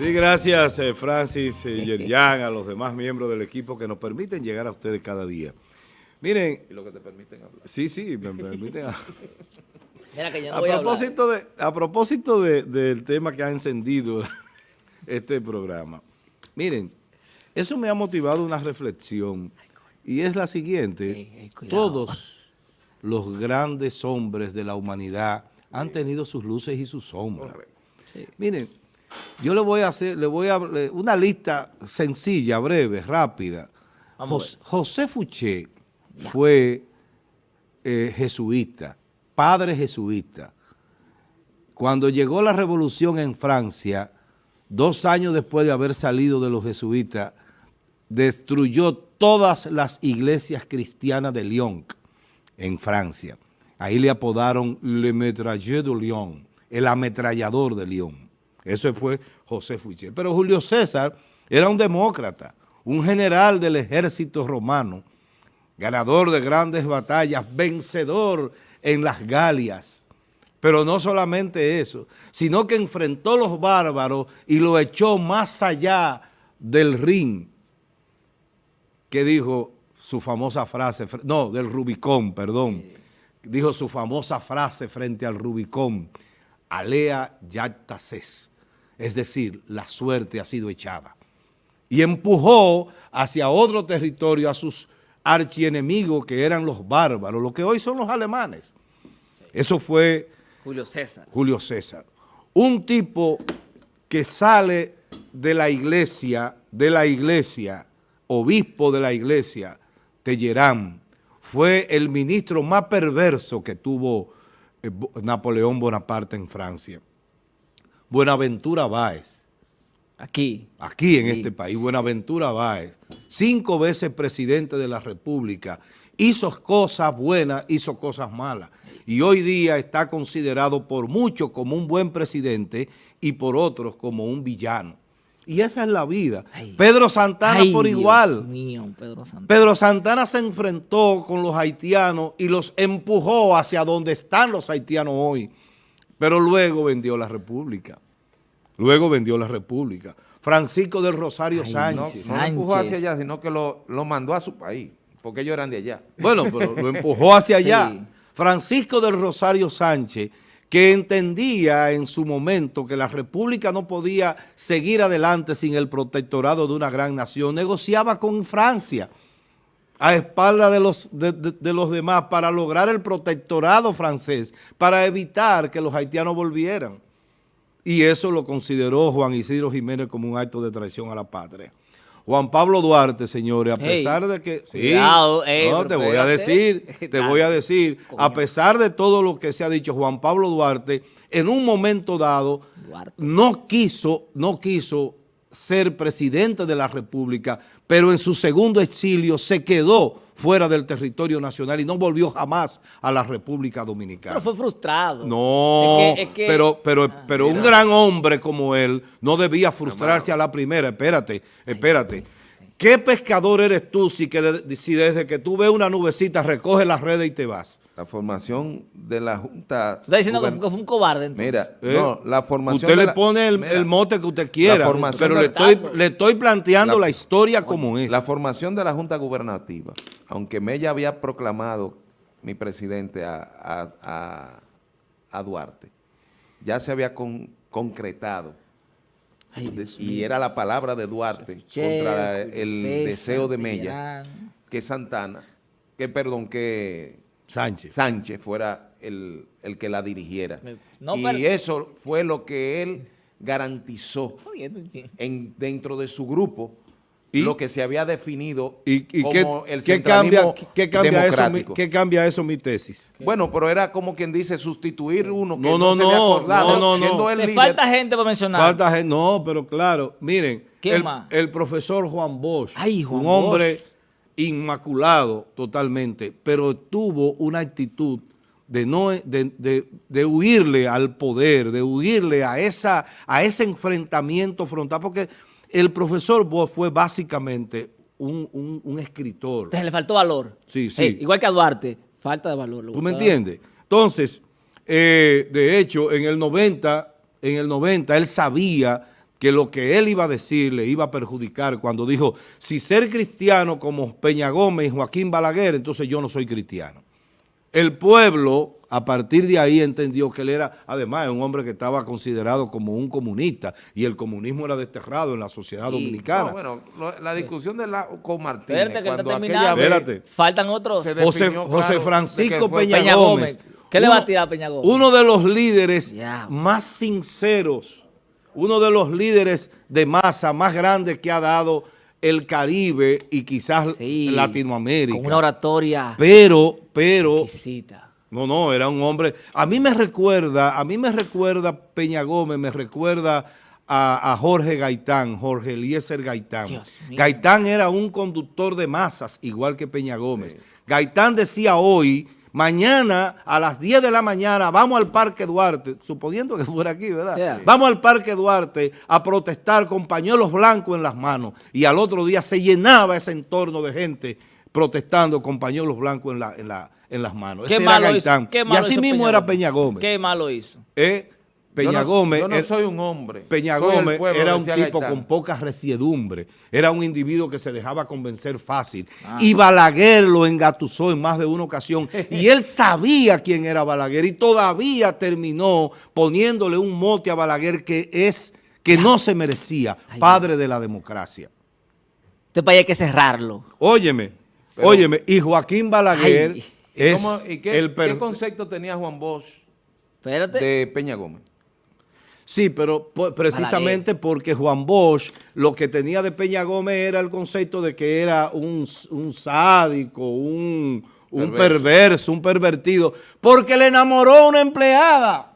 Sí, gracias eh, Francis, eh, Yerjan, a los demás miembros del equipo que nos permiten llegar a ustedes cada día. Miren. Y lo que te permiten hablar. Sí, sí, me permiten hablar. Mira que yo no a, voy a propósito de, a propósito de- del tema que ha encendido este programa, miren, eso me ha motivado una reflexión y es la siguiente. Todos los grandes hombres de la humanidad han tenido sus luces y sus sombras. Miren, yo le voy a hacer, le voy a una lista sencilla, breve, rápida. Vamos Jos- José Fouché fue eh, jesuita, padre jesuita. Cuando llegó la revolución en Francia, dos años después de haber salido de los jesuitas, destruyó todas las iglesias cristianas de Lyon, en Francia. Ahí le apodaron Le Metralleur de Lyon, el ametrallador de Lyon. Eso fue José Fouché. Pero Julio César era un demócrata, un general del ejército romano, ganador de grandes batallas, vencedor en las Galias. Pero no solamente eso, sino que enfrentó a los bárbaros y lo echó más allá del ring, que dijo su famosa frase, fr- no, del Rubicón, perdón, dijo su famosa frase frente al Rubicón, alea yactases, es decir, la suerte ha sido echada y empujó hacia otro territorio a sus archienemigos que eran los bárbaros, lo que hoy son los alemanes. Eso fue Julio César. Julio César. Un tipo que sale de la iglesia, de la iglesia, obispo de la iglesia, Tellerán, fue el ministro más perverso que tuvo Napoleón Bonaparte en Francia. Buenaventura Báez, Aquí. aquí en este país, Buenaventura Báez, cinco veces presidente de la República, hizo cosas buenas, hizo cosas malas, y hoy día está considerado por muchos como un buen presidente y por otros como un villano. Y esa es la vida. Ay. Pedro Santana Ay, por Dios igual. mío, Pedro Santana. Pedro Santana se enfrentó con los haitianos y los empujó hacia donde están los haitianos hoy, pero luego vendió la República. Luego vendió la República. Francisco del Rosario Ay, No, Sánchez. no lo empujó hacia allá, sino que lo, lo mandó a su país, porque ellos eran de allá. Bueno, pero lo empujó hacia allá. Sí. Francisco del Rosario Sánchez, que entendía en su momento que la República no podía seguir adelante sin el protectorado de una gran nación, negociaba con Francia a espalda de los, de, los demás para lograr el protectorado francés, para evitar que los haitianos volvieran. Y eso lo consideró Juan Isidro Jiménez como un acto de traición a la patria. Juan Pablo Duarte, señores, a pesar de que... Sí, cuidado, no, te voy a decir, te voy a decir, a pesar de todo lo que se ha dicho, Juan Pablo Duarte, en un momento dado, Duarte. no quiso, no quiso ser presidente de la República, pero en su segundo exilio se quedó fuera del territorio nacional y no volvió jamás a la República Dominicana. Pero fue frustrado. No, Es que- es que- pero, pero, Ah, pero un gran hombre como él no debía frustrarse a la primera. Espérate, espérate. ¿Qué pescador eres tú si, que de- si desde que tú ves una nubecita recoges las redes y te vas? La formación de la Junta... Tú estás diciendo que fue, un cobarde entonces. Mira, ¿Eh? no, la formación Usted de le la- pone el, Mira, el mote que usted quiera, pero le estoy, le estoy planteando la, La- historia como es. La formación de la Junta Gubernativa, aunque Mella había proclamado, mi presidente, a, a- a- a Duarte, ya se había con- concretado. Ay, y era la palabra de Duarte Che, contra el César, deseo de Mella, que Santana, que perdón, que Sánchez. Sánchez fuera el, el que la dirigiera. No, y pero- eso fue lo que él garantizó en, dentro de su grupo ¿Y? lo que se había definido ¿Y, y qué, como el qué cambia, qué, qué cambia eso, qué cambia eso mi tesis? Bueno, pero era como quien dice sustituir uno que No, no, no, se le no, acordaba, no, no, no. siendo el Le líder. falta gente para mencionar. Falta gente, no, pero claro, miren, ¿Quién el, más? el profesor Juan Bosch, Ay, Juan un hombre inmaculado totalmente, pero tuvo una actitud de no de, de- de huirle al poder, de huirle a esa a ese enfrentamiento frontal, porque el profesor Bosch fue básicamente un, un- un escritor. Entonces le faltó valor. Sí, sí. Ey, igual que a Duarte, falta de valor. ¿Tú me entiendes? Entonces, eh, de hecho, en el 90, en el 90, él sabía que lo que él iba a decir le iba a perjudicar cuando dijo, si ser cristiano como Peña Gómez y Joaquín Balaguer, entonces yo no soy cristiano. El pueblo, a partir de ahí, entendió que él era, además, un hombre que estaba considerado como un comunista y el comunismo era desterrado en la sociedad Y- dominicana. No, bueno, lo- la discusión de la, con Martínez, Espérate, que cuando aquella vez. Faltan otros. José, Francisco Peña, Peña Gómez. Gómez. ¿Qué le va a Uno- tirar a Peña Gómez? Uno de los líderes más sinceros, uno de los líderes de masa más grandes que ha dado el Caribe y quizás Sí, Latinoamérica. Con una oratoria Pero, pero, exquisita. no, no, era un hombre, a mí me recuerda, a mí me recuerda Peña Gómez, me recuerda a, a Jorge Gaitán, Jorge Eliezer Gaitán. Gaitán era un conductor de masas, igual que Peña Gómez. Gaitán decía hoy, mañana a las 10 de la mañana vamos al Parque Duarte, suponiendo que fuera aquí, ¿verdad? Yeah. Vamos al Parque Duarte a protestar con pañuelos blancos en las manos y al otro día se llenaba ese entorno de gente protestando con pañuelos blancos en, la, en, la, en las manos. ¿Qué Ese era malo Gaitán. hizo? ¿Qué y así hizo mismo Peña era? Peña Gómez. ¿Qué malo hizo? Eh, Peña Yo no- Gómez, Yo no soy un hombre. Peña Gómez pueblo, era un tipo Gaitán. con poca resiedumbre, era un individuo que se dejaba convencer fácil. Ah. Y Balaguer lo engatusó en más de una ocasión. y él sabía quién era Balaguer y todavía terminó poniéndole un mote a Balaguer que es que no se merecía, padre de la democracia. Este país hay que cerrarlo. Óyeme, Pero- óyeme, y Joaquín Balaguer Ay. ¿Y, es cómo- y qué, el per- qué concepto tenía Juan Bosch Espérate. de Peña Gómez? Sí, pero precisamente porque Juan Bosch lo que tenía de Peña Gómez era el concepto de que era un, un sádico, un, un Perverso. perverso, un pervertido, porque le enamoró a una empleada.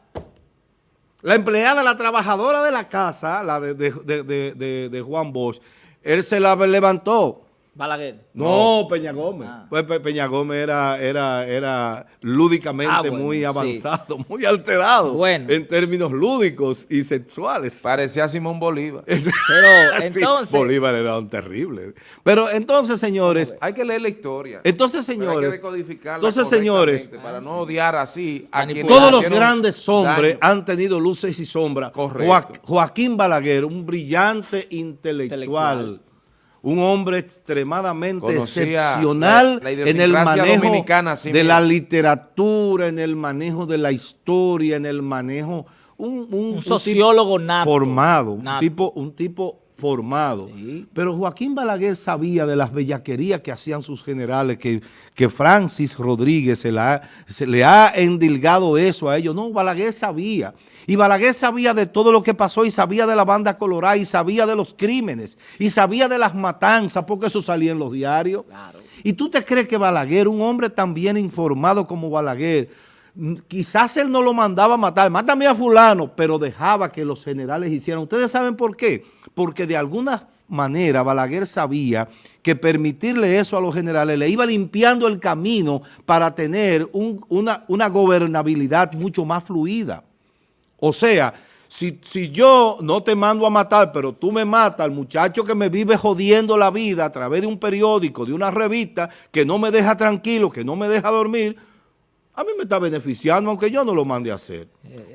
La empleada, la trabajadora de la casa, la de- de- de- de Juan Bosch, él se la levantó. Balaguer. No, Peña Gómez. Ah. Pues Pe- Peña Gómez era, era, era lúdicamente Ah, bueno, muy sí. avanzado, muy alterado Bueno. en términos lúdicos y sexuales. Parecía Simón Bolívar. Es- Pero Sí, entonces- Bolívar era un terrible. Pero entonces, señores, Hay que leer la historia. entonces, Pero hay que señores, decodificarla entonces, señores, para no odiar así a quienes todos los grandes hombres daño. han tenido luces y sombras. Correcto. Joa- Joaquín Balaguer, un brillante intelectual, Intelectual. Un hombre extremadamente Conocía excepcional la- la en el manejo dominicana, sí de la literatura, en el manejo de la historia, en el manejo... Un, sociólogo nato. Formado, un tipo, un tipo formado. Sí. Pero Joaquín Balaguer sabía de las bellaquerías que hacían sus generales, que, que Francis Rodríguez se, la ha- se le ha endilgado eso a ellos. No, Balaguer sabía. Y Balaguer sabía de todo lo que pasó y sabía de la banda colorada y sabía de los crímenes y sabía de las matanzas, porque eso salía en los diarios. Claro. ¿Y tú te crees que Balaguer, un hombre tan bien informado como Balaguer, quizás él no lo mandaba a matar, mátame a fulano, pero dejaba que los generales hicieran. ¿Ustedes saben por qué? Porque de alguna manera Balaguer sabía que permitirle eso a los generales le iba limpiando el camino para tener un- una, una gobernabilidad mucho más fluida. O sea, si, si yo no te mando a matar, pero tú me matas al muchacho que me vive jodiendo la vida a través de un periódico, de una revista, que no me deja tranquilo, que no me deja dormir, a mí me está beneficiando, aunque yo no lo mande a hacer.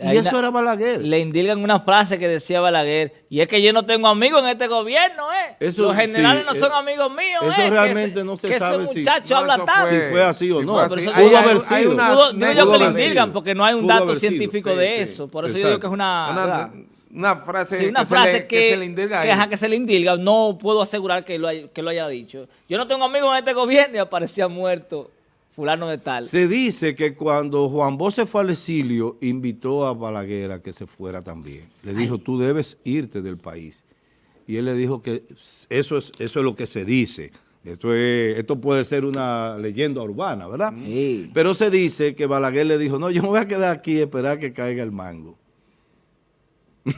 y hay eso una- era Balaguer. Le indilgan una frase que decía Balaguer, y es que yo no tengo amigos en este gobierno, ¿eh? Eso, Los generales sí, no eh, son amigos míos, eso ¿eh? Realmente ese- no se que sabe ese si- muchacho No, habla tanto. fue- Si fue así o si no. así. Hay- Pudo hay- haber hay sido. una Pudo- digo yo anécdota que le indilgan, porque no hay un Pudo dato científico Sí, de sí. eso. Por eso yo digo que es una... Una, frase, Sí, una que, frase se le, que, que se le indilga que, ahí. ajá, que se le indilga. No puedo asegurar que lo, haya, que lo haya dicho. Yo no tengo amigos en este gobierno y aparecía muerto fulano de tal. Se dice que cuando Juan Bosch se fue al exilio, invitó a Balaguer a que se fuera también. Le dijo, tú debes irte del país. Y él le dijo que eso es, eso es lo que se dice. Esto, es- esto puede ser una leyenda urbana, ¿verdad? Sí. Pero se dice que Balaguer le dijo, no, yo me voy a quedar aquí y esperar que caiga el mango.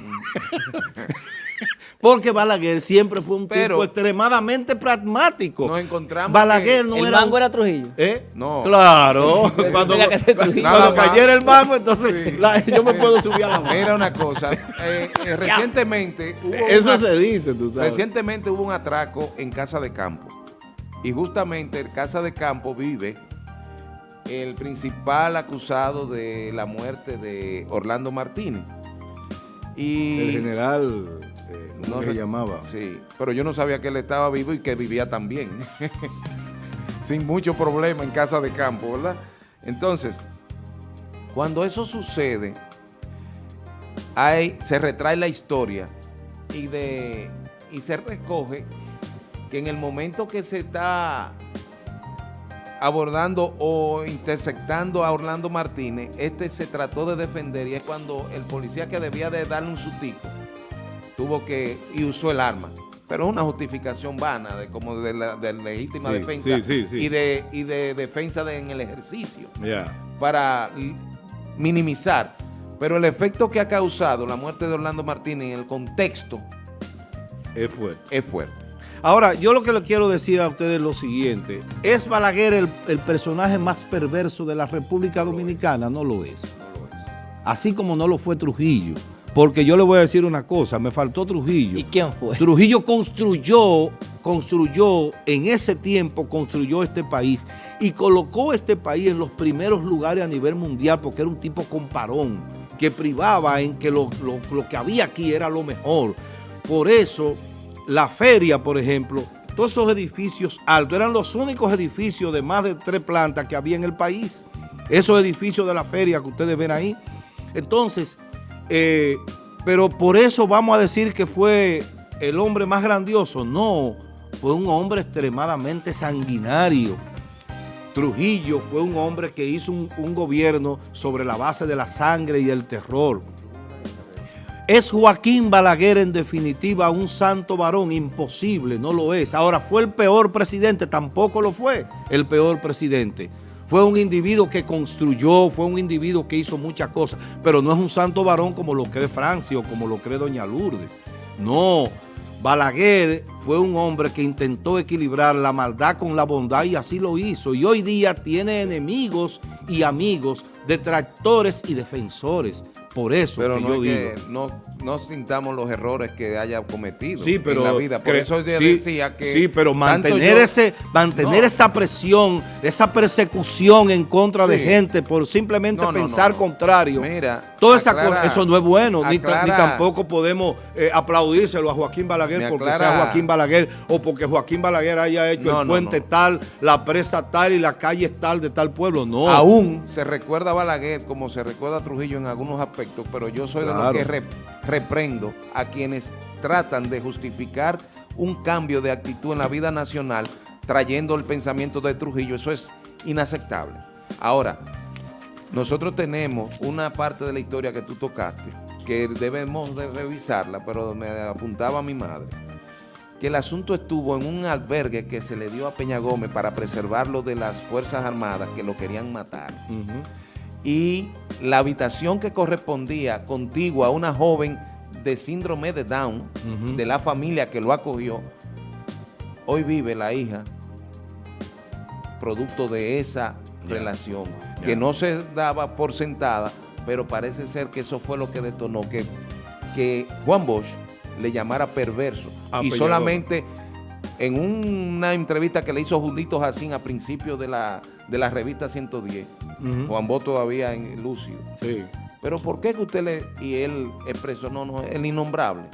Porque Balaguer siempre fue un Pero- tipo extremadamente pragmático. Nos encontramos Balaguer no ¿El era... mango era Trujillo? ¿Eh? No. Claro. cuando cuando cayera el mango, entonces Sí. la- yo me puedo subir a la mano. Mira una cosa, eh, eh, recientemente hubo Eso una- se dice, tú sabes. Recientemente hubo un atraco en Casa de Campo. Y justamente en Casa de Campo vive el principal acusado de la muerte de Orlando Martínez. Y El general eh, ¿cómo No se llamaba? Sí, pero yo no sabía que él estaba vivo y que vivía tan bien. Sin mucho problema en casa de campo, ¿verdad? Entonces, cuando eso sucede, hay, se retrae la historia y, de, y se recoge que en el momento que se está abordando o interceptando a Orlando Martínez, este se trató de defender y es cuando el policía que debía de darle un sustico tuvo que y usó el arma. Pero es una justificación vana de como de, la, de legítima Sí, defensa sí, sí, sí. y de y de defensa de- en el ejercicio para minimizar. Pero el efecto que ha causado la muerte de Orlando Martínez en el contexto Es fuerte. es fuerte. Ahora, yo lo que le quiero decir a ustedes es lo siguiente. ¿Es Balaguer el, el personaje más perverso de la República Dominicana? No lo es. Así como no lo fue Trujillo. Porque yo le voy a decir una cosa, me faltó Trujillo. ¿Y quién fue? Trujillo construyó, construyó, en ese tiempo construyó este país y colocó este país en los primeros lugares a nivel mundial porque era un tipo comparón, que privaba en que lo, lo- lo que había aquí era lo mejor. Por eso, la feria, por ejemplo, todos esos edificios altos eran los únicos edificios de más de tres plantas que había en el país. Esos edificios de la feria que ustedes ven ahí. Entonces, eh, pero por eso vamos a decir que fue el hombre más grandioso. No, fue un hombre extremadamente sanguinario. Trujillo fue un hombre que hizo un, un gobierno sobre la base de la sangre y del terror. ¿Es Joaquín Balaguer en definitiva un santo varón? Imposible, no lo es. Ahora, ¿fue el peor presidente? Tampoco lo fue el peor presidente. Fue un individuo que construyó, fue un individuo que hizo muchas cosas, pero no es un santo varón como lo cree Francia o como lo cree Doña Lourdes. No, Balaguer fue un hombre que intentó equilibrar la maldad con la bondad y así lo hizo. Y hoy día tiene enemigos y amigos, detractores y defensores. Por eso Pero que no, yo es digo. que no, no sintamos los errores que haya cometido Sí, pero en la vida. Por eso yo sí, decía que... sí, pero mantener yo- ese, mantener No. esa presión, esa persecución en contra de gente por simplemente No, no, pensar contrario. Mira, esa aclara- eso no es bueno, ni, tampoco podemos eh, aplaudírselo a Joaquín Balaguer porque aclara- sea Joaquín Balaguer o porque Joaquín Balaguer haya hecho el puente tal, la presa tal y la calle tal de tal pueblo. No. Aún se recuerda a Balaguer como se recuerda a Trujillo en algunos aspectos, pero yo soy de los que reprendo a quienes tratan de justificar un cambio de actitud en la vida nacional trayendo el pensamiento de Trujillo. Eso es inaceptable. Ahora, nosotros tenemos una parte de la historia que tú tocaste que debemos de revisarla, pero me apuntaba mi madre que el asunto estuvo en un albergue que se le dio a Peña Gómez para preservarlo de las Fuerzas Armadas que lo querían matar. Y la habitación que correspondía contigua a una joven de síndrome de Down, de la familia que lo acogió, hoy vive la hija producto de esa relación, que no se daba por sentada, pero parece ser que eso fue lo que detonó que, que Juan Bosch le llamara perverso. Y solamente en una entrevista que le hizo Julito Jacín a principios de la, de la revista 110, Juan Bosch todavía en lúcido. Sí. Pero ¿por qué que usted le... Y él expresó, no, no, el innombrable.